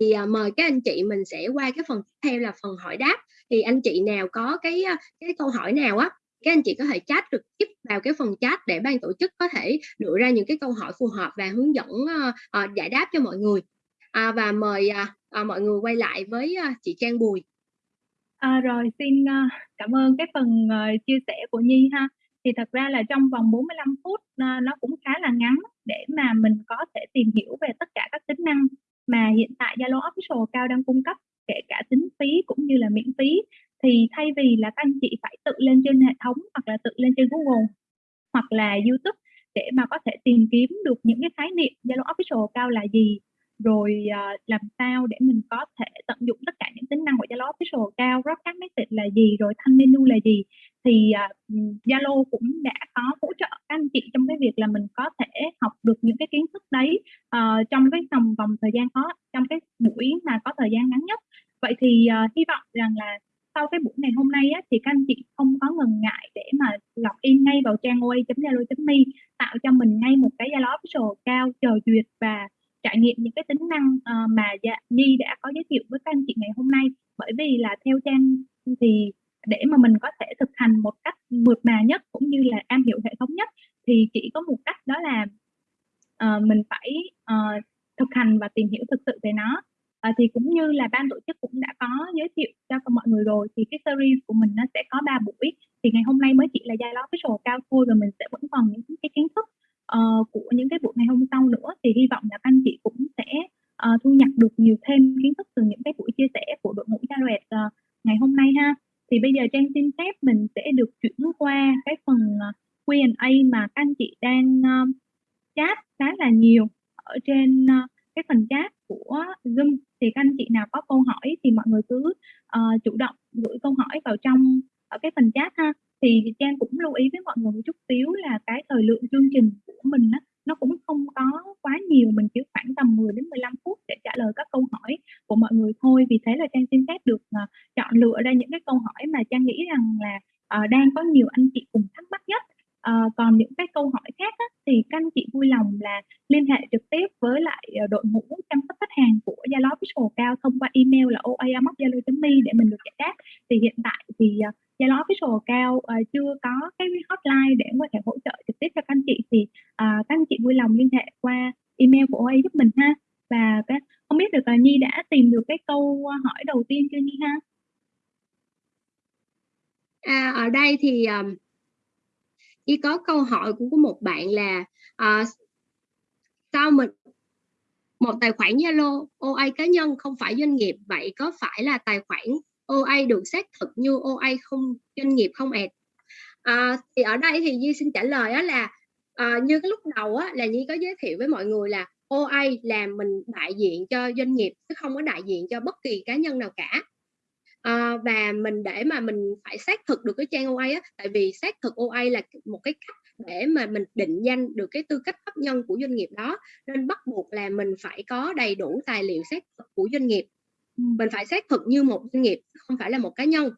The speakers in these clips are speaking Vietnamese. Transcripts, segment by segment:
thì, à, mời các anh chị mình sẽ qua cái phần tiếp theo là phần hỏi đáp. Thì anh chị nào có cái, cái câu hỏi nào á, các anh chị có thể chat trực tiếp vào cái phần chat để ban tổ chức có thể đưa ra những cái câu hỏi phù hợp và hướng dẫn, ơ, ờ, giải đáp cho mọi người. À, và mời, à, à, mọi người quay lại với, a, chị Trang Bùi. À, rồi, xin, uh, cảm ơn cái phần, uh, chia sẻ của Nhi ha. Thì thật ra là trong vòng 45 phút, uh, nó cũng khá là ngắn để mà mình có thể tìm hiểu về tất cả các tính năng mà hiện tại Zalo Official cao đang cung cấp, kể cả tính phí cũng như là miễn phí. Thì thay vì là các anh chị phải tự lên trên hệ thống hoặc là tự lên trên Google hoặc là YouTube để mà có thể tìm kiếm được những cái khái niệm Zalo Official cao là gì, rồi, uh, làm sao để mình có thể tận dụng tất cả những tính năng của Zalo Official Account, broadcast message là gì, rồi thanh menu là gì, thì, à, ừ, Zalo cũng đã có hỗ trợ các anh chị trong cái việc là mình có thể học được những cái kiến thức đấy, uh, trong cái vòng vòng thời gian có trong cái buổi mà có thời gian ngắn nhất. Vậy thì, uh, hy vọng rằng là sau cái buổi ngày hôm nay á, thì các anh chị không có ngần ngại để mà login ngay vào trang oa.zalo.me, tạo cho mình ngay một cái Zalo Official cao chờ duyệt và trải nghiệm những cái tính năng, uh, mà dạ Nhi đã có giới thiệu với các anh chị ngày hôm nay. Bởi vì là theo Trang thì để mà mình có thể thực hành một cách mượt mà nhất cũng như là am hiểu hệ thống nhất thì chỉ có một cách đó là, uh, mình phải, uh, thực hành và tìm hiểu thực sự về nó. Ờ, thì cũng như là ban tổ chức cũng đã có giới thiệu cho mọi người rồi thì cái series của mình nó sẽ có 3 buổi, thì ngày hôm nay mới chỉ là giai đoạn cái Official cao thôi và mình sẽ vẫn còn những cái kiến thức, uh, của những cái buổi ngày hôm sau nữa. Thì hy vọng là các anh chị uh, thu nhập được nhiều thêm kiến thức từ những cái buổi chia sẻ của đội ngũ Jared, uh, ờ, ngày hôm nay ha. Thì bây giờ Trang xin phép mình sẽ được chuyển qua cái phần, ờ, Q&A mà các anh chị đang, uh, chat khá là nhiều ở trên, uh, cái phần chat của Zoom. Thì các anh chị nào có câu hỏi thì mọi người cứ, uh, chủ động gửi câu hỏi vào trong ở cái phần chat ha. Thì Trang cũng lưu ý với mọi người một chút xíu là cái thời lượng chương trình của mình á, nó cũng không có quá nhiều, mình chỉ khoảng tầm 10 đến 15 phút để trả lời các câu hỏi của mọi người thôi. Vì thế là Trang xin phép được, uh, chọn lựa ra những cái câu hỏi mà Trang nghĩ rằng là, uh, đang có nhiều anh chị cùng thắc mắc nhất. Ờ, còn những cái câu hỏi khác á, thì các anh chị vui lòng là liên hệ trực tiếp với lại, ờ, đội ngũ chăm sóc khách hàng của Zalo Official Cao thông qua email là oa@zalo.me để mình được giải đáp. Thì hiện tại thì, ờ, Zalo Official Cao ờ, chưa có cái hotline để có thể hỗ trợ trực tiếp cho các anh chị thì, à, các anh chị vui lòng liên hệ qua email của OA giúp mình ha. Và cái không biết được là Nhi đã tìm được cái câu, hỏi đầu tiên chưa Nhi ha? À, ở đây thì, um, Nhi có câu hỏi của một bạn là, uh, sao mình một tài khoản Zalo OA cá nhân không phải doanh nghiệp, vậy có phải là tài khoản OA được xác thực như OA không doanh nghiệp không ạ? À, thì ở đây thì Nhi xin trả lời á là, ờ, như cái lúc đầu á là Nhi có giới thiệu với mọi người là OA là mình đại diện cho doanh nghiệp chứ không có đại diện cho bất kỳ cá nhân nào cả. Ờ, và mình để mà mình phải xác thực được cái trang OA á, tại vì xác thực OA là một cái cách để mà mình định danh được cái tư cách pháp nhân của doanh nghiệp đó, nên bắt buộc là mình phải có đầy đủ tài liệu xác thực của doanh nghiệp. Ừm. Mình phải xác thực như một doanh nghiệp, không phải là một cá nhân.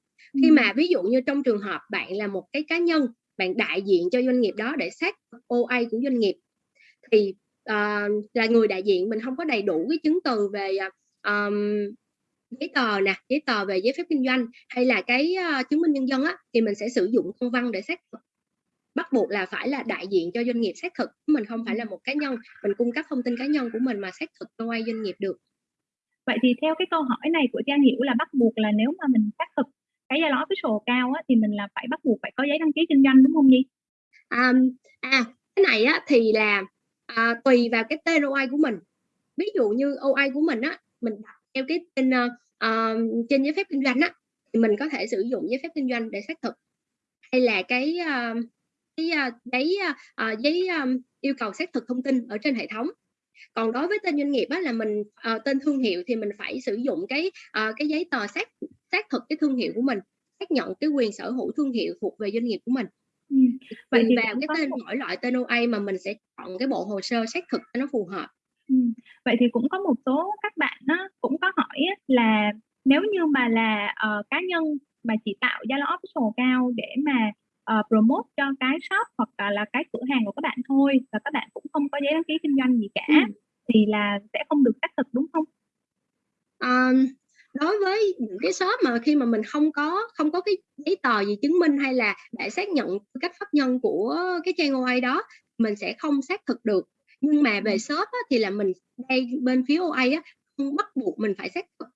Khi Ừm. mà ví dụ như trong trường hợp bạn là một cái cá nhân, bạn đại diện cho doanh nghiệp đó để xác OA của doanh nghiệp thì, ờ, là người đại diện mình hông có đầy đủ cái chứng từ về, ờm, giấy tờ nè, giấy tờ về giấy phép kinh doanh hay là cái, ơ, chứng minh nhân dân á, thì mình sẽ sử dụng công văn để xác thực. Bắt buộc là phải là đại diện cho doanh nghiệp xác thực, mình không phải là một cá nhân, mình cung cấp thông tin cá nhân của mình mà xác thực cho OA doanh nghiệp được. Vậy thì theo cái câu hỏi này của Trang hiểu là bắt buộc là nếu mà mình xác thực cái Zalo Official cao á, thì mình là phải bắt buộc phải có giấy đăng ký kinh doanh, đúng không Nhi? À, à, cái này á thì là, à, tùy vào cái tên OI của mình. Ví dụ như OI của mình á, mình đặt theo cái tên, uh, trên giấy phép kinh doanh á, thì mình có thể sử dụng giấy phép kinh doanh để xác thực. Hay là cái, uh, cái, uh, giấy, uh, giấy, um, yêu cầu xác thực thông tin ở trên hệ thống. Còn đối với tên doanh nghiệp á là mình uh, tên thương hiệu thì mình phải sử dụng cái, uh, cái giấy tờ xác xác thực cái thương hiệu của mình, xác nhận cái quyền sở hữu thương hiệu thuộc về doanh nghiệp của mình. Ừm, vậy thì vào cái tên một mỗi loại tên OA mà mình sẽ chọn cái bộ hồ sơ xác thực cho nó phù hợp. Ừm, vậy thì cũng có một số các bạn á, cũng có hỏi là nếu như mà là, ờ, cá nhân mà chỉ tạo Zalo Official Account để mà, ờ, promote cho cái shop hoặc là là cái cửa hàng của các bạn thôi và các bạn cũng không có giấy đăng ký kinh doanh gì cả Ừm. thì là sẽ không được xác thực, đúng không? ờm, đối với những cái shop mà khi mà mình không có không có cái giấy tờ gì chứng minh hay là để xác nhận tư cách pháp nhân của cái trang OA đó, mình sẽ không xác thực được. Nhưng mà về Ừm. shop á, thì là mình đây bên phía OA á, không bắt buộc mình phải xác thực.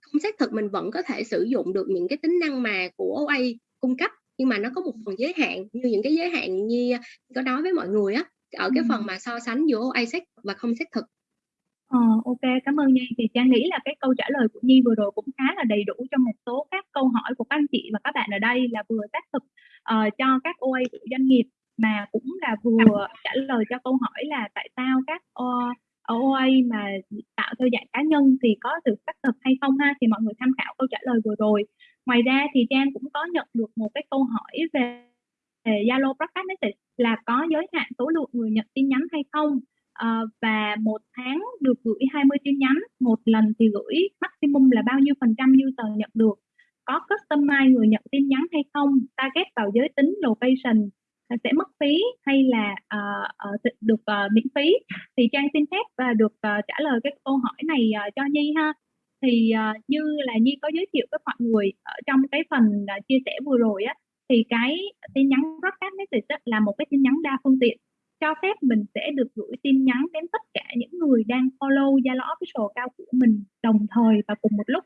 Không xác thực mình vẫn có thể sử dụng được những cái tính năng mà của OA cung cấp, nhưng mà nó có một phần giới hạn, như những cái giới hạn như có nói với mọi người á, ở cái phần Ừm. mà so sánh giữa OA xác và không xác thực. Ờ, ô kê, cảm ơn Nhi. Thì Trang nghĩ là cái câu trả lời của Nhi vừa rồi cũng khá là đầy đủ cho một số các câu hỏi của các anh chị và các bạn ở đây là vừa xác thực, uh, cho các OA của doanh nghiệp, mà cũng là vừa trả lời cho câu hỏi là tại sao các, ờ, ơ, OA mà tạo theo dạng cá nhân thì có được xác thực hay không ha, thì mọi người tham khảo câu trả lời vừa rồi. Ngoài ra thì Trang cũng có nhận được một cái câu hỏi về về Zalo Broadcast Message là có giới hạn số lượng người nhận tin nhắn hay không? Ờ, và một tháng được gửi 20 tin nhắn, một lần thì gửi maximum là bao nhiêu phần trăm user nhận được? Có customize người nhận tin nhắn hay không? Target vào giới tính, location, sẽ mất phí hay là, uh, uh, được, uh, miễn phí? Thì Trang xin phép, và được, uh, trả lời cái câu hỏi này, uh, cho Nhi ha. Thì, uh, như là Nhi có giới thiệu với mọi người ở trong cái phần, uh, chia sẻ vừa rồi á, thì cái tin nhắn Broadcast Message là một cái tin nhắn đa phương tiện, cho phép mình sẽ được gửi tin nhắn đến tất cả những người đang follow Zalo Official cao của mình đồng thời và cùng một lúc.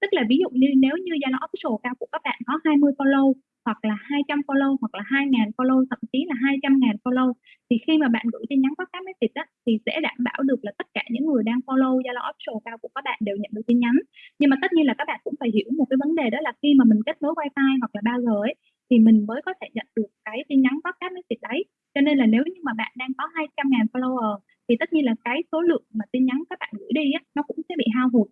Tức là ví dụ như nếu như Zalo Official cao của các bạn có 20 follow, hoặc là 200 follow, hoặc là 2.000 follow, thậm chí là 200.000 follow, thì khi mà bạn gửi tin nhắn Broadcast Message á, thì sẽ đảm bảo được là tất cả những người đang follow Zalo Official cao của các bạn đều nhận được tin nhắn. Nhưng mà tất nhiên là các bạn cũng phải hiểu một cái vấn đề đó là khi mà mình kết nối Wi-Fi hoặc là 3G ấy, thì mình mới có thể nhận được cái tin nhắn Broadcast Message đấy. Cho nên là nếu như mà bạn đang có 200.000 follower thì tất nhiên là cái số lượng mà tin nhắn các bạn gửi đi á, nó cũng sẽ bị hao hụt.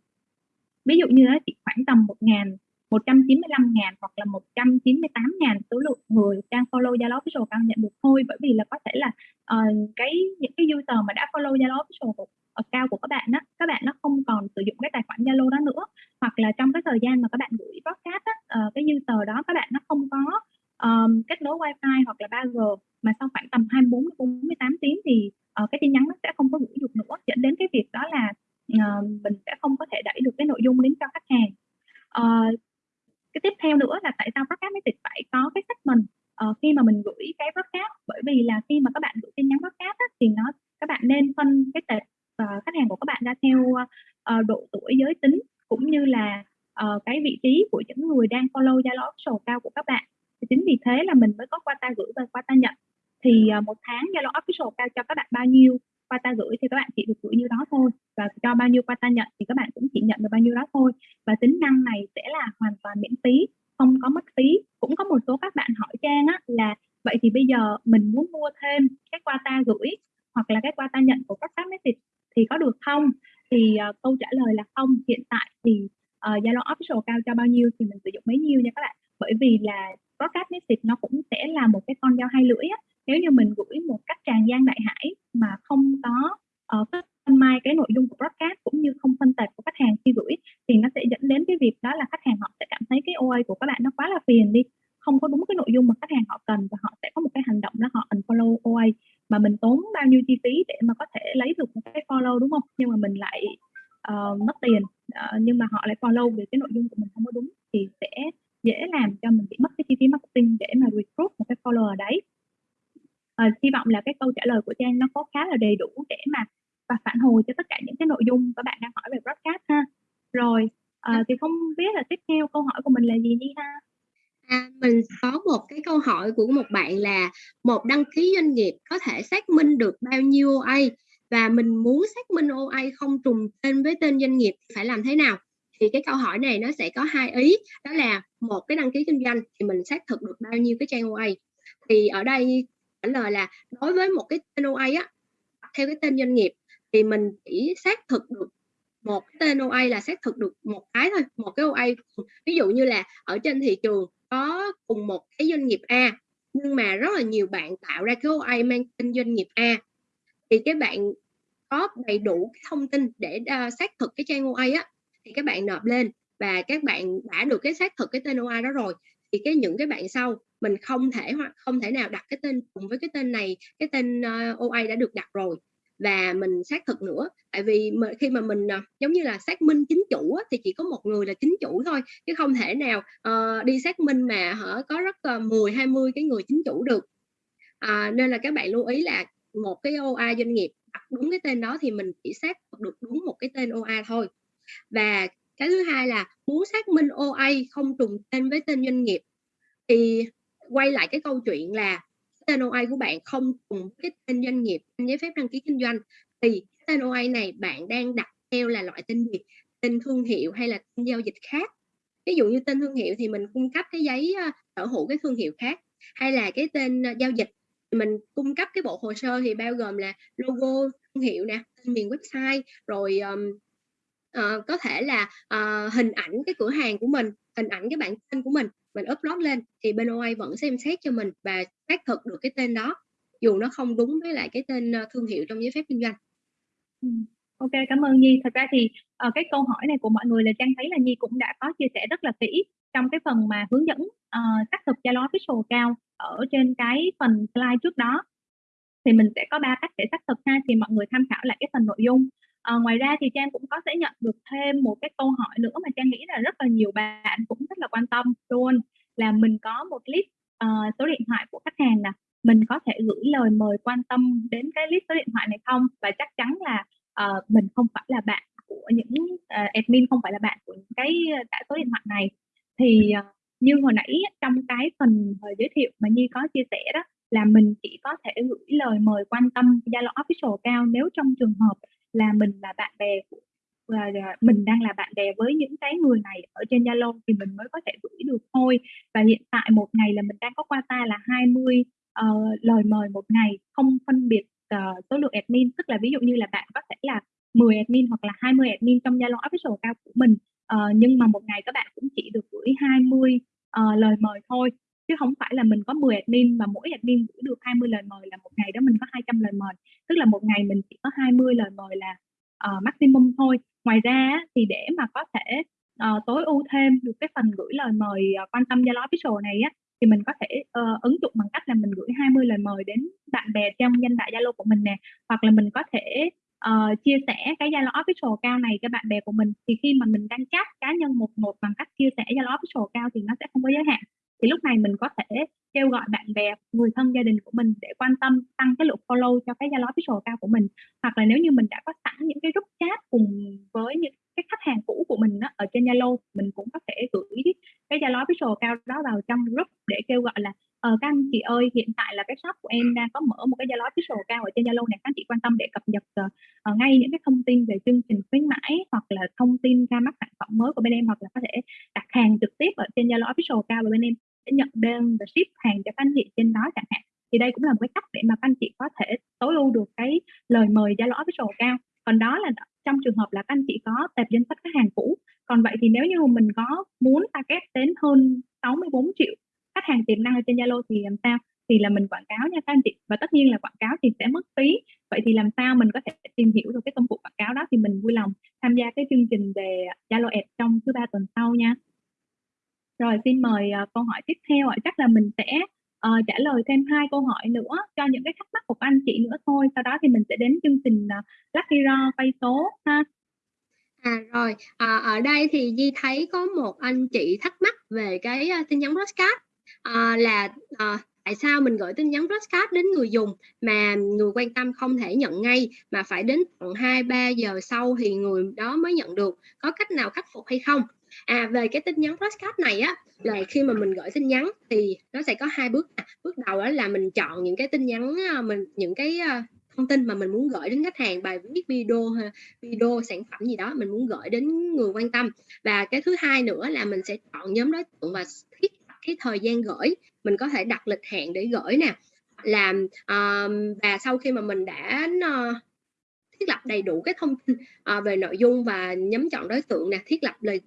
Ví dụ như á, chỉ khoảng tầm 1.000, 195.000 hoặc là 198.000 số lượng người đang follow Zalo Official đang nhận được thôi. Bởi vì là có thể là, uh, cái những cái user mà đã follow Zalo Official của ờ, account của các bạn á, các bạn nó không còn sử dụng cái tài khoản Zalo đó nữa, hoặc là trong cái thời gian mà các bạn gửi broadcast á, uh, cái user đó các bạn nó không có, um, kết nối Wi-Fi hoặc là 3G, mà sau khoảng tầm 24 đến 48 tiếng thì, uh, cái tin nhắn nó sẽ không có gửi được nữa, dẫn đến cái việc đó là, uh, mình sẽ không có thể đẩy được cái nội dung đến cho khách hàng. uh, cái tiếp theo nữa là tại sao Broadcast mới phải có cái segment, uh, khi mà mình gửi cái broadcast, bởi vì là khi mà các bạn gửi tin nhắn broadcast á, thì nó các bạn nên phân cái tệp, uh, khách hàng của các bạn ra theo, uh, độ tuổi, giới tính, cũng như là, uh, cái vị trí của những người đang follow Zalo Official cao của các bạn. Chính vì thế là mình mới có qua ta gửi và qua ta nhận. Thì, à, một 1 tháng Zalo Official cao cho các bạn bao nhiêu qua ta gửi thì các bạn chỉ được gửi nhiêu đó thôi, và cho bao nhiêu qua ta nhận thì các bạn cũng chỉ nhận được bao nhiêu đó thôi. Và tính năng này sẽ là hoàn toàn miễn phí, không có mất phí. Cũng có một số các bạn hỏi Trang á là "Vậy thì bây giờ mình muốn mua thêm cái qua ta gửi hoặc là cái qua ta nhận của Broadcast Message thì có được không?" Thì, uh, câu trả lời là không. Hiện tại thì, uh, Zalo Official cao cho bao nhiêu thì mình sử dụng bấy nhiêu nha các bạn. Bởi vì là Broadcast Message nó cũng sẽ là một cái con dao hai lưỡi á. Nếu như mình gửi một cách tràn gian đại hải mà không có, ờ, phân mai cái nội dung của broadcast cũng như không phân tệp của khách hàng khi gửi, thì nó sẽ dẫn đến cái việc đó là khách hàng họ sẽ cảm thấy cái OA của các bạn nó quá là phiền đi, không có đúng cái nội dung mà khách hàng họ cần và họ sẽ có một cái hành động đó họ unfollow OA. Mà mình tốn bao nhiêu chi phí để mà có thể lấy được một cái follow, đúng không? Nhưng mà mình lại, uh, mất tiền, uh, nhưng mà họ lại follow vì cái nội dung của mình không có đúng, thì sẽ dễ làm cho mình bị mất cái chi phí marketing để mà recruit một cái follower đấy. à, hy vọng là cái câu trả lời của Trang nó có khá là đầy đủ để mà và phản hồi cho tất cả những cái nội dung các bạn đang hỏi về broadcast ha. Rồi, à, thì không biết là tiếp theo câu hỏi của mình là gì đi ha? À, mình có một cái câu hỏi của một bạn là một đăng ký doanh nghiệp có thể xác minh được bao nhiêu OA và mình muốn xác minh OA không trùng tên với tên doanh nghiệp phải làm thế nào? Thì cái câu hỏi này nó sẽ có hai ý, đó là một cái đăng ký kinh doanh thì mình xác thực được bao nhiêu cái trang OA. Thì ở đây trả lời là đối với một cái tên OA á, theo cái tên doanh nghiệp thì mình chỉ xác thực được một cái tên OA là xác thực được một cái thôi, một cái OA. Ví dụ như là ở trên thị trường có cùng một cái doanh nghiệp A, nhưng mà rất là nhiều bạn tạo ra cái OA mang tên doanh nghiệp A, thì cái bạn có đầy đủ cái thông tin để, uh, xác thực cái trang OA á, thì các bạn nộp lên và các bạn đã được cái xác thực cái tên OA đó rồi, thì cái những cái bạn sau mình không thể hoặc không thể nào đặt cái tên cùng với cái tên này, cái tên, ờ, OA đã được đặt rồi. và mình xác thực nữa tại vì mà khi mà mình ờ, giống như là xác minh chính chủ á, thì chỉ có một người là chính chủ thôi chứ không thể nào uh, đi xác minh mà hở có rất uh, 10 20 cái người chính chủ được. À, nên là các bạn lưu ý là một cái OA doanh nghiệp đặt đúng cái tên đó thì mình chỉ xác được đúng một cái tên OA thôi và cái thứ hai là muốn xác minh OA không trùng tên với tên doanh nghiệp. Thì quay lại cái câu chuyện là tên OA của bạn không trùng cái tên doanh nghiệp tên giấy phép đăng ký kinh doanh. Thì tên OA này bạn đang đặt theo là loại tên gì? Tên thương hiệu hay là tên giao dịch khác? Ví dụ như tên thương hiệu thì mình cung cấp cái giấy sở hữu cái thương hiệu khác hay là cái tên giao dịch mình cung cấp cái bộ hồ sơ thì bao gồm là logo thương hiệu nè tên miền website rồi um, uh, có thể là uh, hình ảnh cái cửa hàng của mình hình ảnh cái bản tên của mình mình upload lên thì bên OA vẫn xem xét cho mình và xác thực được cái tên đó dù nó không đúng với lại cái tên ờ, thương hiệu trong giấy phép kinh doanh. Ok, cảm ơn Nhi. Thật ra thì uh, cái câu hỏi này của mọi người là Trang thấy là Nhi cũng đã có chia sẻ rất là kỹ trong cái phần mà hướng dẫn uh, xác thực Zalo Official cao ở trên cái phần slide trước đó. Thì mình sẽ có ba cách để xác thực ha, thì mọi người tham khảo lại cái phần nội dung. À, ngoài ra thì Trang cũng có sẽ nhận được thêm một cái câu hỏi nữa mà Trang nghĩ là rất là nhiều bạn cũng rất là quan tâm luôn là mình có một list uh, số điện thoại của khách hàng nè mình có thể gửi lời mời quan tâm đến cái list số điện thoại này không? Và chắc chắn là uh, mình không phải là bạn của những uh, admin không phải là bạn của những cái cả số điện thoại này. Thì uh, như hồi nãy trong cái phần hồi giới thiệu mà Nhi có chia sẻ đó là mình chỉ có thể gửi lời mời quan tâm Zalo official cao nếu trong trường hợp là mình là bạn bè của và mình đang là bạn bè với những cái người này ở trên Zalo thì mình mới có thể gửi được thôi. Và hiện tại một ngày là mình đang có qua ta là 20 uh, ờ, lời mời một ngày không phân biệt uh, số lượng admin. Tức là ví dụ như là bạn có thể là 10 admin hoặc là 20 admin trong Zalo official account của mình uh, nhưng mà một ngày các bạn cũng chỉ được gửi 20 uh, lời mời thôi chứ không phải là mình có 10 admin và mỗi admin gửi được 20 lời mời là một ngày đó mình có 200 lời mời. Tức là một ngày mình chỉ có 20 lời mời là uh, maximum thôi. Ngoài ra thì để mà có thể uh, tối ưu thêm được cái phần gửi lời mời uh, quan tâm Zalo official này á thì mình có thể uh, ứng dụng bằng cách là mình gửi 20 lời mời đến bạn bè trong danh bạ Zalo của mình nè. Hoặc là mình có thể uh, chia sẻ cái Zalo official cao này cho bạn bè của mình. Thì khi mà mình đăng chat cá nhân một một bằng cách chia sẻ Zalo official cao thì nó sẽ không có giới hạn thì lúc này mình có thể kêu gọi bạn bè người thân gia đình của mình để quan tâm tăng cái lượng follow cho cái Zalo official account của mình. Hoặc là nếu như mình đã có sẵn những cái group chat cùng với những cái khách hàng cũ của mình đó, ở trên Zalo mình cũng có thể gửi cái Zalo official account đó vào trong group để kêu gọi là ờ các anh chị ơi hiện tại là cái shop của em đang có mở một cái Zalo official account ở trên Zalo này các anh chị quan tâm để cập nhật uh, ngay những cái thông tin về chương trình khuyến mãi hoặc là thông tin ra mắt sản phẩm mới của bên em hoặc là có thể đặt hàng trực tiếp ở trên Zalo official account của bên em nhận đơn và ship hàng cho các anh chị trên đó chẳng hạn. Thì đây cũng là một cái cách để mà các anh chị có thể tối ưu được cái lời mời Zalo official cao. Còn đó là trong trường hợp là các anh chị có tệp danh sách khách hàng cũ. Còn vậy thì nếu như mình có muốn target đến hơn 64 triệu khách hàng tiềm năng ở trên Zalo thì làm sao? Thì là mình quảng cáo nha các anh chị. Và tất nhiên là quảng cáo thì sẽ mất phí. Vậy thì làm sao mình có thể tìm hiểu được cái công cụ quảng cáo đó thì mình vui lòng tham gia cái chương trình về Zalo Ads trong thứ ba tuần sau nha rồi xin mời uh, câu hỏi tiếp theo ạ. Chắc là mình sẽ uh, trả lời thêm hai câu hỏi nữa cho những cái thắc mắc của anh chị nữa thôi. Sau đó thì mình sẽ đến chương trình uh, Lucky Raw quay số ha. À rồi, à, ở đây thì Di thấy có một anh chị thắc mắc về cái uh, tin nhắn broadcast à, là à, tại sao mình gửi tin nhắn broadcast đến người dùng mà người quan tâm không thể nhận ngay mà phải đến tận 2 3 giờ sau thì người đó mới nhận được. Có cách nào khắc phục hay không? À về cái tin nhắn postcard này á là khi mà mình gửi tin nhắn thì nó sẽ có hai bước. À, bước đầu đó là mình chọn những cái tin nhắn à, mình những cái à, thông tin mà mình muốn gửi đến khách hàng bài viết video video sản phẩm gì đó mình muốn gửi đến người quan tâm. Và cái thứ hai nữa là mình sẽ chọn nhóm đối tượng và thiết cái thời gian gửi. Mình có thể đặt lịch hẹn để gửi nè. Làm uh, và sau khi mà mình đã uh, thiết lập đầy đủ cái thông tin à, về nội dung và nhắm chọn đối tượng nè thiết lập lời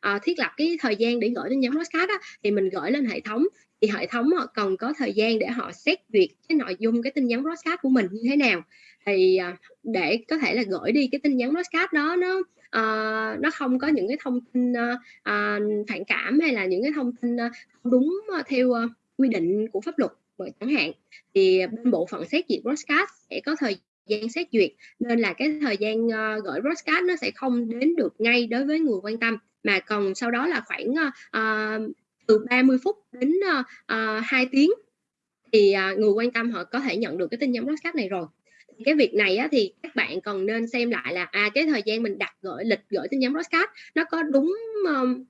à, thiết lập cái thời gian để gửi đến nhóm podcast đó, thì mình gửi lên hệ thống. Thì hệ thống họ cần có thời gian để họ xét duyệt cái nội dung cái tin nhắn broadcast của mình như thế nào. Thì ờ, để có thể là gửi đi cái tin nhắn broadcast đó nó uh, nó không có những cái thông tin uh, phản cảm hay là những cái thông tin không đúng theo uh, quy định của pháp luật bởi chẳng hạn. Thì bên bộ phận xét duyệt broadcast sẽ có thời gian xét duyệt. Nên là cái thời gian ờ, uh, gửi broadcast nó sẽ không đến được ngay đối với người quan tâm mà còn sau đó là khoảng uh, từ 30 phút đến uh, uh, 2 tiếng thì uh, người quan tâm họ có thể nhận được cái tin nhắn broadcast này rồi. Cái việc này á, thì các bạn còn nên xem lại là à cái thời gian mình đặt gửi lịch gửi tin nhắn broadcast nó có đúng um,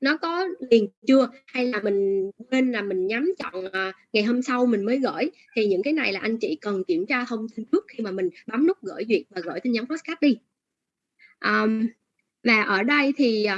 nó có liền chưa? Hay là mình quên là mình nhắm chọn à, ngày hôm sau mình mới gửi? Thì những cái này là anh chị cần kiểm tra thông tin trước khi mà mình bấm nút gửi duyệt và gửi tin nhắn postcard đi. Um, và ở đây thì ờ,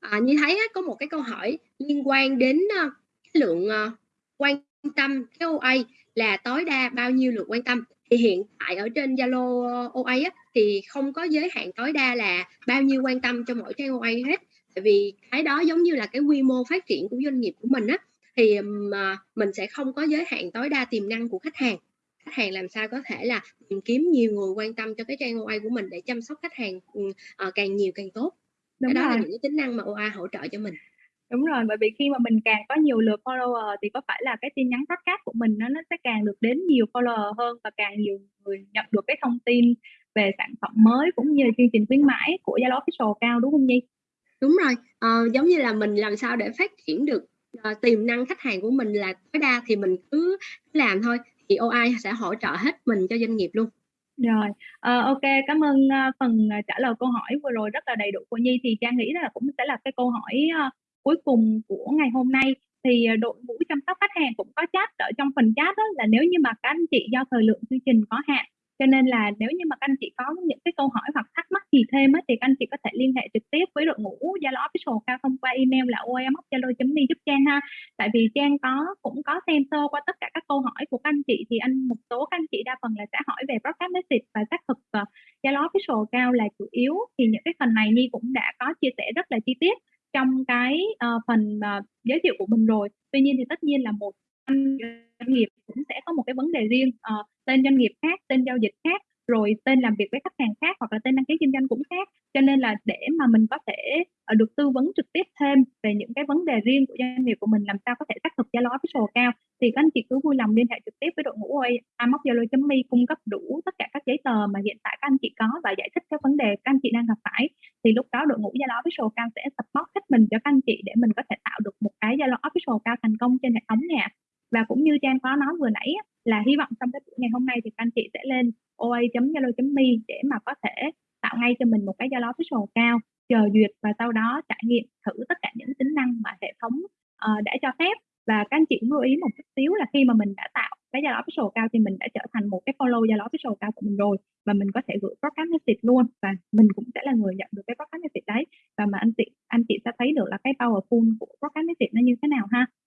à, như thấy á, có một cái câu hỏi liên quan đến à, cái lượng à, quan tâm cái OA là tối đa bao nhiêu lượt quan tâm? Thì hiện tại ở trên Zalo OA á, thì không có giới hạn tối đa là bao nhiêu quan tâm cho mỗi trang OA hết tại vì cái đó giống như là cái quy mô phát triển của doanh nghiệp của mình á thì mà mình sẽ không có giới hạn tối đa tiềm năng của khách hàng khách hàng làm sao có thể là tìm kiếm nhiều người quan tâm cho cái trang OA của mình để chăm sóc khách hàng uh, càng nhiều càng tốt Đúng cái đó rồi. là những cái tính năng mà OA hỗ trợ cho mình Đúng rồi, bởi vì khi mà mình càng có nhiều lượt follower thì có phải là cái tin nhắn podcast của mình nó nó sẽ càng được đến nhiều follower hơn và càng nhiều người nhận được cái thông tin về sản phẩm mới cũng như chương trình khuyến mãi của Zalo Official cao đúng không Nhi? Đúng rồi, à, giống như là mình làm sao để phát triển được, uh, tiềm năng khách hàng của mình là tối đa thì mình cứ làm thôi, thì OI sẽ hỗ trợ hết mình cho doanh nghiệp luôn. Rồi, ờ, ok cảm ơn, uh, phần, trả lời câu hỏi vừa rồi rất là đầy đủ của Nhi. Thì Trang nghĩ là cũng sẽ là cái câu hỏi, uh, cuối cùng của ngày hôm nay. Thì, đội ngũ chăm sóc khách hàng cũng có chat ở trong phần chat đó là nếu như mà các anh chị do thời lượng chương trình có hạn cho nên là nếu như mà các anh chị có những cái câu hỏi hoặc thắc mắc gì thêm á, thì các anh chị có thể liên hệ trực tiếp với đội ngũ Zalo Official cao thông qua email là oam.zalo.me giúp Trang ha. Tại vì Trang có cũng có xem sơ qua tất cả các câu hỏi của các anh chị thì anh một số các anh chị đa phần là sẽ hỏi về broadcast message và xác thực ờ, Zalo Official cao là chủ yếu thì những cái phần này Nhi cũng đã có chia sẻ rất là chi tiết trong cái uh, phần uh, giới thiệu của mình rồi. Tuy nhiên thì tất nhiên là một doanh nghiệp cũng sẽ có một cái vấn đề riêng uh, tên doanh nghiệp khác tên giao dịch khác rồi tên làm việc với khách hàng khác hoặc là tên đăng ký kinh doanh cũng khác. Cho nên là để mà mình có thể uh, được tư vấn trực tiếp thêm về những cái vấn đề riêng của doanh nghiệp của mình làm sao có thể xác thực Zalo official cao thì các anh chị cứ vui lòng liên hệ trực tiếp với đội ngũ amoc zalo.me cung cấp đủ tất cả các giấy tờ mà hiện tại các anh chị có và giải thích các vấn đề các anh chị đang gặp phải. Thì lúc đó đội ngũ Zalo official cao sẽ support hết mình cho các anh chị để mình có thể tạo được một cái Zalo official cao thành công trên hệ thống nè và cũng như Trang có nói vừa nãy là hy vọng trong cái buổi ngày hôm nay thì các anh chị sẽ lên oa.zalo.me để mà có thể tạo ngay cho mình một cái Zalo official cao chờ duyệt và sau đó trải nghiệm thử tất cả những tính năng mà hệ thống uh, đã cho phép. Và các anh chị cũng lưu ý một chút xíu là khi mà mình đã tạo cái Zalo official cao thì mình đã trở thành một cái follow Zalo official cao của mình rồi và mình có thể gửi broadcast message luôn và mình cũng sẽ là người nhận được cái broadcast message đấy. Và mà anh chị anh chị sẽ thấy được là cái powerful của broadcast message nó như thế nào ha.